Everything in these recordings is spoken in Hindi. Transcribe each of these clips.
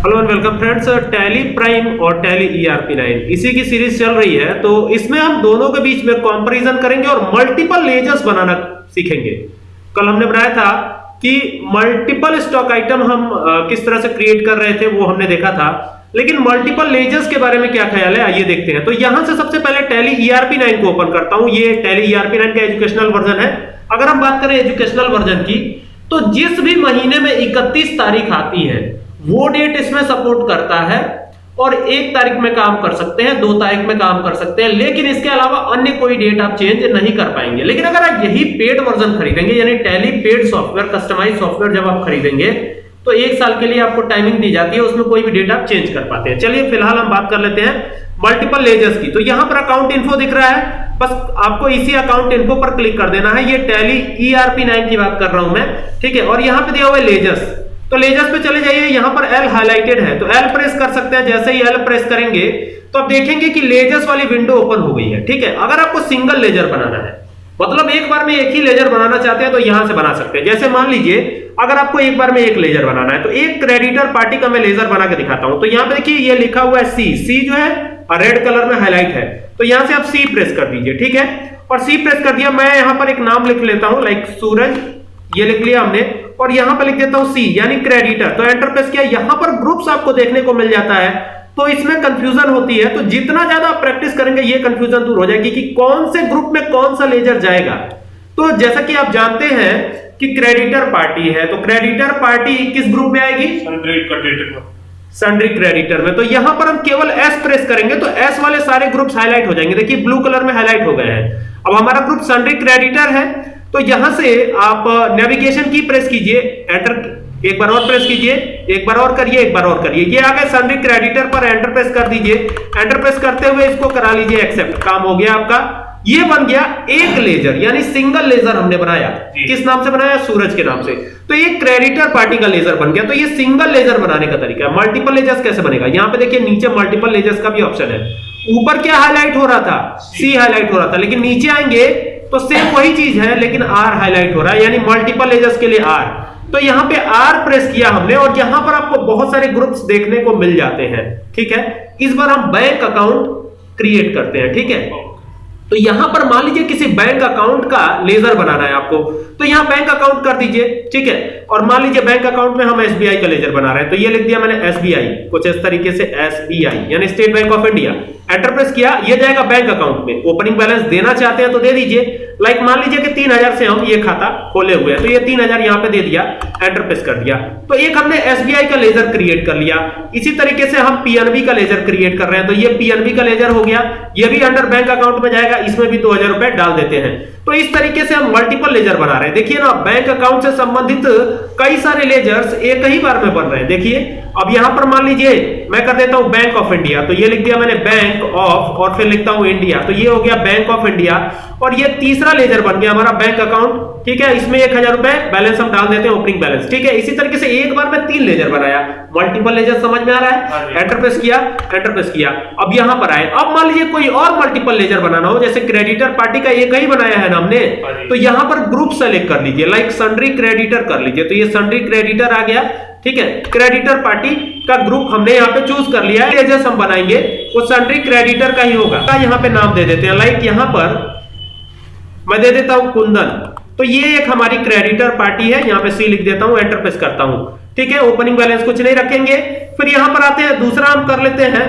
Hello and welcome friends Tally Prime और टैली ईआरपी 9 इसी की सीरीज़ चल रही है तो इसमें हम दोनों के बीच में कंपैरिजन करेंगे और मल्टीपल लेजर्स बनाना सीखेंगे। कल हमने बनाया था कि मल्टीपल स्टॉक आइटम हम किस तरह से क्रिएट कर रहे थे, वो हमने देखा था। लेकिन मल्टीपल लेजर्स के बारे में क्या ख्याल है, आइए देखते हैं। तो यहाँ से सबसे पहले टैली ईआरपी 9 को ओपन करता हूँ। ये टैली ईआरपी 9 का एजुकेशनल वर्जन है। अगर हम बात करें एजुकेशनल वर्जन की तो जिस भी महीने में 31 तारीख आती है वो डेट इसमें सपोर्ट करता है और एक तारीख में काम कर सकते हैं, दो तारीख में काम कर सकते हैं, लेकिन इसके अलावा अन्य कोई डेट आप चेंज नहीं कर पाएँगे। लेकिन अगर आप यही पेड वर्जन खरीदेंगे, यानी Tally paid software customise software जब आप खरीदेंगे तो एक साल के लिए आपको टाइमिंग दी जाती है, उसमें कोई भी डेट आप चेंज कर पाते हैं। चलिए, फ़िलहाल हम बात कर लेते हैं मल्टीपल लेजर्स की। तो यहाँ पर अकाउंट इन्फो दिख रहा है, बस आपको इसी अकाउंट इन्फो पर क्लिक कर देना है। ये टैली ईआरपी 9 की बात कर रहा हूँ मैं, ठीक है? और यहाँ पे दिया हुआ है लेजर्स तो लेजर्स पे चले जाइए, यहाँ पर एल हाईलाइटेड है। तो एल प्रेस कर सकते हैं, जैसे ही एल प्रेस करेंगे तो आप देखेंगे कि लेजर्स वाली विंडो ओपन हो गई है, ठीक है? अगर आपको सिंगल लेजर बनाना है मतलब एक बार में एक ही लेजर बनाना चाहते हैं तो यहाँ से बना सकते हैं। जैसे मान लीजिए, अगर आपको एक बार में एक लेजर बनाना है तो एक क्रेडिटर पार्टी का मैं लेजर बना के दिखाता हूँ। तो यहाँ पे देखिए, ये लिखा हुआ है सी सी जो है रेड कलर में हाईलाइट है। तो यहाँ से आप सी प्रेस कर दीजिए, ठीक है? और सी प्रेस कर दिया, मैं यहाँ पर एक नाम लिख लेता हूँ लाइक सूरज ये लिख लिया हमने और यहाँ पर लिख देता हूँ सी यानी क्रेडिटर तो एंटर प्रेस किया यहाँ पर ग्रुप्स आपको देखने को मिल जाता है। तो इसमें कंफ्यूजन होती है तो जितना ज़्यादा आप प्रैक्टिस करेंगे ये कंफ्यूजन दूर हो जाएगी कि कौन से ग्रुप में कौन सा लेजर जाएगा। तो जैसा कि आप जानते हैं कि क्रेडिटर पार्टी है तो क्रेडिटर पार्टी किस ग्रुप में आएगी? सन्ड्री क्रेडिटर में। तो यहाँ पर हम केवल एस प्रेस करेंगे तो एस वाले सारे ग्रुप्स हाईलाइट हो जाएँगे। देखिए ब्लू कलर में हाईलाइट हो गए हैं। अब हमारा ग्रुप सन्ड्री क्रेडिटर है तो यहाँ से आप नेविगेशन की प्रेस कीजिए एंटर एक बार और प्रेस कीजिए एक बार और करिए एक बार और करिए। ये आ गए क्रेडिटर पर एंटर प्रेस कर दीजिए। एंटर प्रेस करते हुए इसको करा लीजिए एक्सेप्ट काम हो गया आपका। ये बन गया एक लेजर यानी सिंगल लेजर हमने बनाया। किस नाम से बनाया? सूरज के नाम से। तो ये क्रेडिटर पार्टी का लेजर बन गया। तो ये सिंगल लेजर बनाने का तरीका है। मल्टीपल लेजर्स कैसे बनेगा? यहाँ पे देखिए नीचे मल्टीपल लेजर्स का भी ऑप्शन है। ऊपर क्या हाईलाइट हो रहा था? सी हाईलाइट हो रहा था। लेकिन नीचे आएँगे तो सेम वही चीज़ है, लेकिन आर हाईलाइट हो रहा है, यानी मल्टीपल एजेस के लिए आर तो यहाँ पे आर प्रेस किया हमने, और यहाँ पर आपको बहुत सारे ग्रुप्स देखने को मिल जाते हैं, ठीक है? इस बार हम बैंक अकाउंट क्रिएट करते हैं, ठीक है? तो यहाँ पर मान लीजिए किसी बैंक अकाउंट का लेजर बनाना है आपको तो यहाँ बैंक अकाउंट कर दीजिए, ठीक है? और मान लीजिए बैंक अकाउंट में हम एसबीआई का लेजर बना रहे हैं तो ये लिख दिया मैंने एसबीआई, कुछ इस तरीके से एसबीआई, यानी State Bank of India. Enter press किया, ये जाएगा बैंक अकाउंट में। ओपनिंग बैलेंस देना चाहते हैं तो दे दीजिए। लाइक मान लीजिए कि तीन हज़ार से हम ये खाता खोले हुए हैं तो ये तीन हज़ार यहाँ पे दे दिया एंटर प्रेस कर दिया। तो एक हमने एसबीआई का लेजर क्रिएट कर लिया। इसी तरीके से हम पीएनबी का लेजर क्रिएट कर रहे हैं तो ये पीएनबी का लेजर हो गया, ये भी अंडर बैंक अकाउंट में जाएगा इसमें भी दो हज़ार रुपए डाल देते हैं। तो इस तरीके से हम मल्टीपल लेजर बना रहे हैं। देखिए ना बैंक अकाउंट से संबंधित कई सारे लेजर्स एक ही बार में बन रहे हैं। देखिए अब यहाँ पर मान लीजिए मैं कर देता हूँ बैंक ऑफ़ इंडिया तो ये लिख दिया मैंने बैंक ऑफ़ और फिर लिखता हूँ इंडिया तो ये हो गया बैंक ऑफ़ इंडिया और ये तीसरा लेजर बन गया हमारा बैंक अकाउंट ठीक है इसमें एक हज़ार रुपए बैलेंस हम डाल देते हैं ओपनिंग बैलेंस ठीक है इसी तरीके से एक बार में तीन लेजर बनाया। मल्टीपल लेजर समझ में आ रहा हाँ? है जी। एंटर प्रेस किया एंटर प्रेस किया। अब यहाँ पर आए। अब मान लीजिए कोई और मल्टीपल लेजर बनाना हो जैसे क्रेडिटर पार्टी का एक ही बनाया है। ना हमने हाँ तो यहाँ पर ग्रुप सेलेक्ट कर लीजिए लाइक सन्ड्री क्रेडिटर कर लीजिए। तो ये सन्ड्री क्रेडिटर आ गया ठीक है? क्रेडिटर पार्टी का ग्रुप हमने यहाँ पे चूज़ कर लिया है। हम बनाएँगे वो सन्ड्री क्रेडिटर का ही होगा। का यहाँ पे नाम दे देते हैं लाइक यहाँ पर मैं दे देता हूँ कुंदन। तो ये एक हमारी क्रेडिटर पार्टी है यहाँ पे सी लिख देता हूँ एंटर प्रेस करता हूँ। ठीक है? ओपनिंग बैलेंस कुछ नहीं रखेंगे। फिर यहाँ पर आते हैं दूसरा हम कर लेते हैं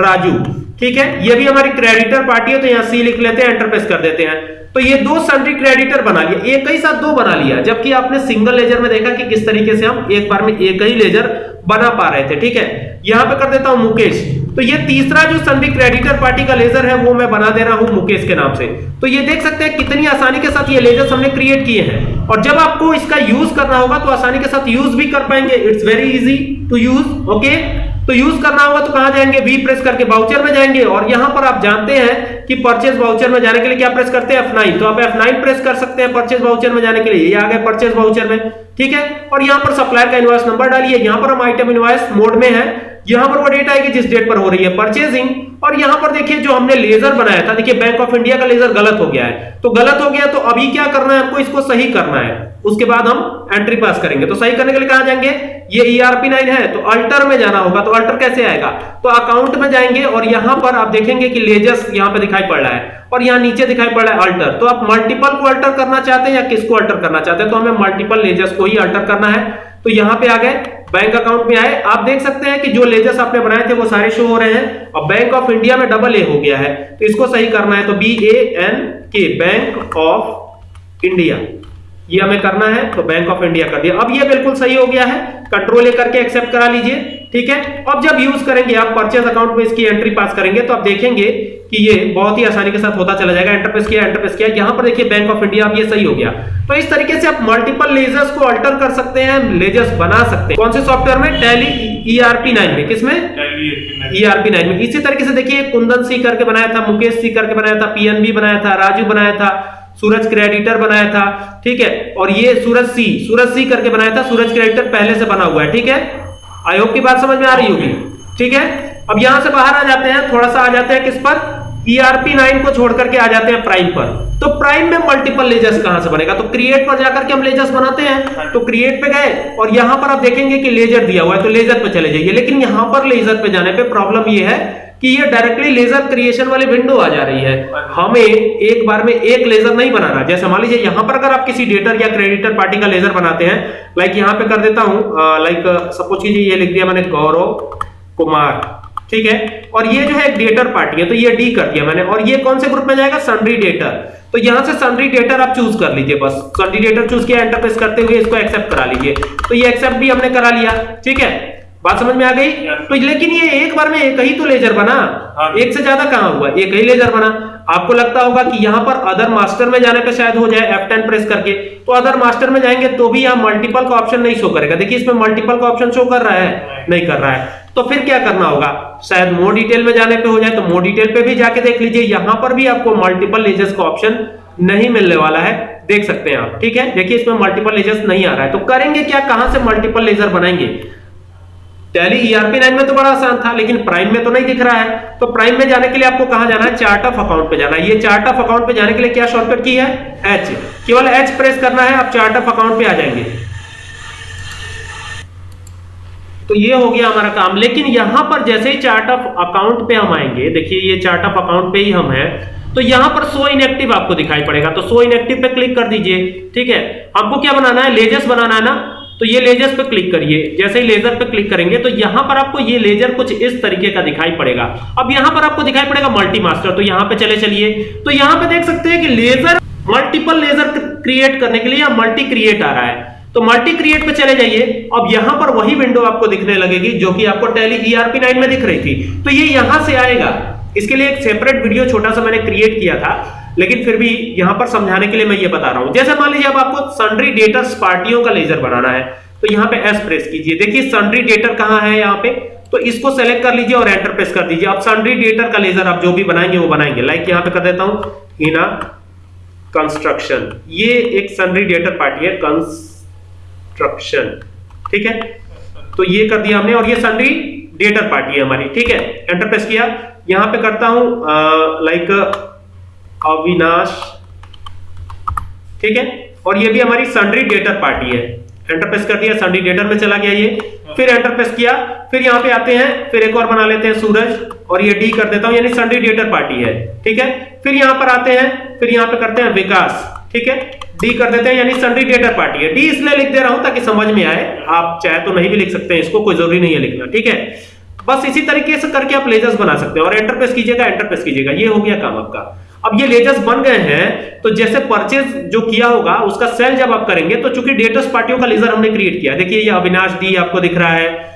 राजू। ठीक है? ये भी हमारी क्रेडिटर पार्टी है तो यहाँ सी लिख लेते हैं एंटर प्रेस कर देते हैं। तो ये दो सन्ड्री क्रेडिटर बना लिया एक ही साथ दो बना लिया, जबकि आपने सिंगल लेजर में देखा कि किस तरीके से हम एक बार में एक ही लेजर बना पा रहे थे, ठीक है? यहाँ पे कर देता हूँ मुकेश। तो ये तीसरा जो सन्ड्री क्रेडिटर पार्टी का लेजर है, वो मैं बना दे रहा हूँ मुकेश के नाम से। तो ये देख सकते हैं कितनी आसानी के साथ ये लेजर्स हमने क्रिएट किए हैं। और जब आपको इसका यूज़ करना होगा तो आसानी के साथ यूज़ भी कर पाएँगे। It's very easy to use okay तो यूज़ करना होगा तो कहाँ जाएँगे? वी प्रेस करके बाउचर में जाएँगे। और यहाँ पर आप जानते हैं कि परचेज वाउचर में जाने के लिए क्या प्रेस करते हैं? F9 तो आप F9 प्रेस कर सकते हैं परचेज वाउचर में जाने के लिए। ये आ गए परचेज बाउचर में। ठीक है? और यहाँ पर सप्लायर का इनवॉइस नंबर डालिए। यहाँ पर हम आइटम इनवॉइस मोड में है। यहाँ पर वो डेट आएगी जिस डेट पर हो रही है परचेजिंग और यहाँ पर देखिए जो हमने लेजर बनाया था, देखिए बैंक ऑफ़ इंडिया का लेजर गलत हो गया है। तो गलत हो गया तो अभी क्या करना है हमको? इसको सही करना है। उसके बाद हम एंट्री पास करेंगे। तो सही करने के लिए कहाँ जाएँगे? ये ईआरपी e 9 है तो अल्टर में जाना होगा। तो अल्टर कैसे आएगा? तो अकाउंट में जाएँगे और यहाँ पर आप देखेंगे कि लेजर्स यहाँ पे दिखाई पड़ रहा है और यहाँ नीचे दिखाई पड़ रहा है अल्टर तो आप मल्टीपल को अल्टर करना चाहते हैं या किसको अल्टर करना चाहते हैं? तो हमें मल्टीपल लेजर्स को ही अल्टर करना है। तो यहाँ पे आ गए। बैंक अकाउंट में आए, आप देख सकते हैं कि जो लेजर्स आपने बनाए थे वो सारे शो हो रहे हैं और बैंक ऑफ़ इंडिया में डबल ए हो गया है। तो इसको सही करना है तो B A N K Bank of India ये हमें करना है तो बैंक ऑफ़ इंडिया कर दिया। अब ये बिल्कुल सही हो गया है। कंट्रोल ए करके एक्सेप्ट करा लीजिए, ठीक है? अब जब यूज़ करेंगे, आप परचेज अकाउंट में इसकी एंट्री पास करेंगे तो आप देखेंगे कि ये बहुत ही आसानी के साथ होता चला जाएगा एंटरप्रेस किया एंटरप्रेस किया। यहाँ पर देखिए बैंक ऑफ़ इंडिया अब ये सही हो गया। तो इस तरीके से आप मल्टीपल लेजर्स को अल्टर कर सकते हैं लेजर्स बना सकते हैं। कौन से सॉफ्टवेयर में? टैली ईआरपी 9 में। किसमें? ईआरपी 9 में। इसी तरीके से देखिए कुंदन सी करके बनाया था मुकेश सी करके बनाया था पीएनबी बनाया था राजू बनाया था सूरज क्रेडिटर बनाया था ठीक है? और ये सूरज सी सूरज सी करके बनाया था सूरज क्रेडिटर पहले से बना हुआ है ठीक है? आई होप की बात समझ में आ रही होगी। ठीक है? अब यहाँ से बाहर आ जाते हैं थोड़ा सा आ जाते हैं किस पर? ईआरपी e 9 को छोड़ करके आ जाते हैं प्राइम पर। तो प्राइम में मल्टीपल लेजर्स कहाँ से बनेगा? तो क्रिएट पर जाकर के हम लेजर्स बनाते हैं। तो क्रिएट पे गए और यहाँ पर आप देखेंगे कि लेजर दिया हुआ है तो लेजर पे चले जाइए। लेकिन यहाँ पर लेजर पे जाने पे प्रॉब्लम ये है कि ये डायरेक्टली लेजर क्रिएशन वाली विंडो आ जा रही है। हमें एक बार में एक लेजर नहीं बनाना। जैसे मान लीजिए यहाँ पर अगर आप किसी डेटर या क्रेडिटर पार्टी का लेजर बनाते हैं लाइक यहाँ पे कर देता हूँ लाइक सपोज़ कीजिए ये लिख दिया मैंने गौरव कुमार। ठीक है? और ये जो है एक डेटर पार्टी है तो ये डी कर दिया मैंने। और ये कौन से ग्रुप में जाएगा? सनरी डेटर तो यहाँ से सनरी डेटर आप चूज़ कर लीजिए बस। सनरी डेटर चूज़ किया एंटर प्रेस करते हुए इसको एक्सेप्ट करा लीजिए। तो ये एक्सेप्ट भी हमने करा लिया, ठीक है? बात समझ में आ गई? तो लेकिन ये एक बार में एक ही तो लेजर बना। हाँ। एक से ज़्यादा कहाँ हुआ? एक ही लेजर बना। आपको लगता होगा कि यहाँ पर अदर मास्टर में जाने पे शायद हो जाए F10 प्रेस करके। तो अदर मास्टर में जाएँगे तो भी यहाँ मल्टीपल का ऑप्शन नहीं शो करेगा। देखिए इसमें मल्टीपल का ऑप्शन शो कर रहा है नहीं कर रहा है। तो फिर क्या करना होगा? शायद मोर डिटेल में जाने पे हो जाए तो मोर डिटेल पे भी जाके देख लीजिए। यहाँ पर भी आपको मल्टीपल लेजर्स का ऑप्शन नहीं मिलने वाला है। देख सकते हैं आप ठीक है? देखिए इसमें मल्टीपल लेजर्स नहीं आ रहा है। तो करेंगे क्या? कहाँ से मल्टीपल लेजर बनाएँगे? टैली ईआरपी नाइन में तो बड़ा आसान था, लेकिन प्राइम में तो नहीं दिख रहा है। तो प्राइम में जाने के लिए आपको कहाँ जाना है? चार्ट ऑफ़ अकाउंट पे जाना है। ये चार्ट ऑफ़ अकाउंट पे जाने के लिए क्या शॉर्टकट की है? एच केवल एच प्रेस करना है, आप चार्ट ऑफ़ अकाउंट पे आ जाएँगे। तो ये हो गया हमारा काम। लेकिन यहाँ पर जैसे ही चार्ट ऑफ़ अकाउंट पे हम आएँगे, देखिए ये चार्ट ऑफ़ अकाउंट पे ही हम हैं तो यहाँ पर सो इनएक्टिव आपको दिखाई पड़ेगा। तो सो इनएक्टिव पे क्लिक कर दीजिए, ठीक है? आपको क्या बनाना है? लेजर्स बनाना है ना? तो ये लेजर पे क्लिक करिए। जैसे ही लेजर पे क्लिक करेंगे तो यहाँ पर आपको ये लेजर कुछ इस तरीके का दिखाई पड़ेगा। अब यहाँ पर आपको दिखाई पड़ेगा मल्टी मास्टर तो यहाँ पे चले चलिए। तो यहाँ पे देख सकते हैं कि लेजर मल्टीपल लेजर क्रिएट करने के लिए या मल्टी क्रिएट आ रहा है। तो मल्टी क्रिएट पे चले जाइए। अब यहाँ पर वही विंडो आपको दिखने लगेगी, जो कि आपको टैली ईआरपी 9 में दिख रही थी। तो ये यहाँ से आएगा। इसके लिए एक सेपरेट वीडियो छोटा सा मैंने क्रिएट किया था। लेकिन फिर भी यहाँ पर समझाने के लिए मैं ये बता रहा हूँ। जैसे मान लीजिए अब आपको सन्ड्री डेटर्स पार्टियों का लेजर बनाना है तो यहाँ पे एस प्रेस कीजिए। देखिए सन्ड्री डेटर कहाँ है यहाँ पे? तो इसको सेलेक्ट कर लीजिए और एंटर प्रेस कर दीजिए। अब सन्ड्री डेटर का लेजर आप जो भी बनाएँगे, वो बनाएँगे। लाइक यहाँ पे कर देता हूँ हिना कंस्ट्रक्शन ये एक सन्ड्री डेटर पार्टी है कंस्ट्रक्शन ठीक है? तो ये कर दिया हमने और ये सन्ड्री डेटर पार्टी है हमारी। ठीक है? एंटर प्रेस किया। यहाँ पे करता हूँ लाइक अविनाश। ठीक है? और ये भी हमारी सन्ड्री डेटर पार्टी है। एंटर प्रेस कर दिया सन्ड्री डेटर में चला गया ये। फिर एंटर प्रेस किया फिर यहाँ पे आते हैं फिर एक और बना लेते हैं सूरज और ये डी कर देता हूँ यानी सन्ड्री डेटर पार्टी है। ठीक है? फिर यहाँ पर आते हैं फिर यहाँ पे करते हैं विकास। ठीक है? डी कर देते हैं यानी सन्ड्री डेटर पार्टी है। डी इसलिए लिख दे रहा हूँ ताकि समझ में आए। आप चाहे तो नहीं भी लिख सकते हैं इसको कोई ज़रूरी नहीं है लिखना। ठीक है? बस इसी तरीके से करके आप लेजर्स बना सकते हैं और एंटर प्रेस कीजिएगा एंटर प्रेस कीजिएगा। ये हो गया काम आपका। अब ये लेजर्स बन गए हैं तो जैसे परचेज जो किया होगा, उसका सेल जब आप करेंगे तो चूँकि डेटर्स पार्टियों का लेजर हमने क्रिएट किया देखिए, ये अविनाश डी आपको दिख रहा है।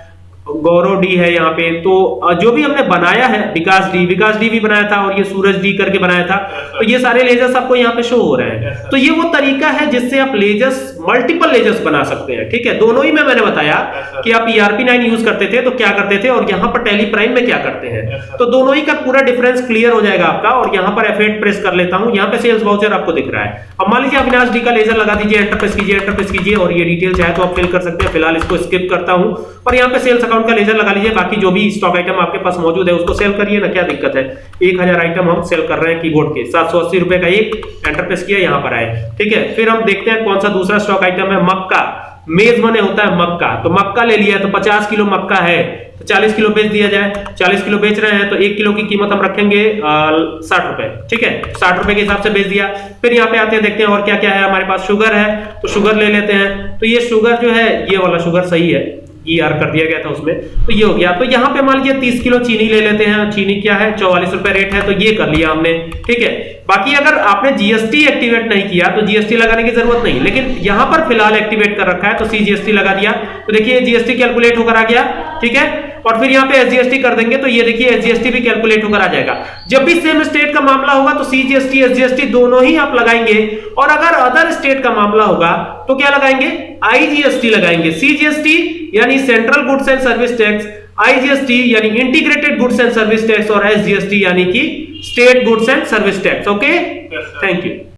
गौरव डी है यहाँ पे। तो जो भी हमने बनाया है विकास डी विकास डी भी बनाया था और ये सूरज डी करके बनाया था तो ये सारे लेजर्स आपको यहाँ पे शो हो रहे हैं। तो ये वो तरीका है जिससे आप लेजर्स मल्टीपल लेजर्स बना सकते हैं ठीक है? दोनों ही में मैंने बताया कि आप ईआरपी नाइन यूज़ करते थे तो क्या करते थे और यहाँ पर टेली प्राइम में क्या करते हैं? तो दोनों ही का पूरा डिफरेंस क्लियर हो जाएगा आपका और यहाँ पर एफ़ प्रेस कर लेता हूँ। यहाँ पे सेल्स वाउचर आपको दिख रहा है। अब मान लीजिए अविनाश डी का लेजर लगा दीजिए एंटर प्रेस कीजिए एंटर प्रेस कीजिए और ये डिटेल चाहे तो आप फिल कर सकते हैं। फ़िलहाल इसको स्किप करता हूँ और यहाँ पे सेल्स अकाउंट डिस्काउंट का लेजर लगा लीजिए, बाकी जो भी स्टॉक आइटम आपके पास मौजूद है, उसको सेल करिए, ना क्या दिक्कत है? एक हज़ार आइटम हम सेल कर रहे हैं कीबोर्ड के। सात सौ अस्सी रुपए का एक एंटर प्रेस किया, यहाँ पर आए। ठीक है? फिर हम देखते हैं कौन सा दूसरा स्टॉक आइटम है, मक्का। मेज बने होता है मक्का। तो मक्का ले लिया तो 50 किलो मक्का है। तो 40 किलो बेच दिया जाए। 40 किलो बेच रहे हैं तो एक किलो की कीमत हम रखेंगे साठ रुपए। ठीक है? साठ रुपए के हिसाब से बेच दिया। फिर यहाँ पे आते हैं, देखते हैं और क्या क्या है। हमारे पास शुगर है तो शुगर ले लेते हैं। तो ये शुगर जो है, ये वाला शुगर सही है। ई आर कर दिया गया था उसमें। तो ये हो गया। तो यहाँ पे मान लीजिए तीस किलो चीनी ले लेते हैं। चीनी क्या है? चौवालीस रुपए रेट है तो ये कर लिया हमने। ठीक है? बाकी अगर आपने जीएसटी एक्टिवेट नहीं किया तो जीएसटी लगाने की ज़रूरत नहीं। लेकिन यहाँ पर फ़िलहाल एक्टिवेट कर रखा है तो सी जीएसटी लगा दिया। तो देखिए जीएसटी कैलकुलेट होकर आ गया। ठीक है? और फिर यहाँ पे एसजीएसटी कर देंगे तो ये देखिए एसजीएसटी भी कैलकुलेट होकर आ जाएगा। जब भी सेम स्टेट का मामला होगा तो सीजीएसटी एसजीएसटी दोनों ही आप लगाएँगे। और अगर अदर स्टेट का मामला होगा तो क्या लगाएँगे? आईजीएसटी लगाएँगे। सीजीएसटी यानी central goods and service tax IGST यानी integrated goods and service tax और एसजीएसटी यानी कि state goods and service tax okay thank you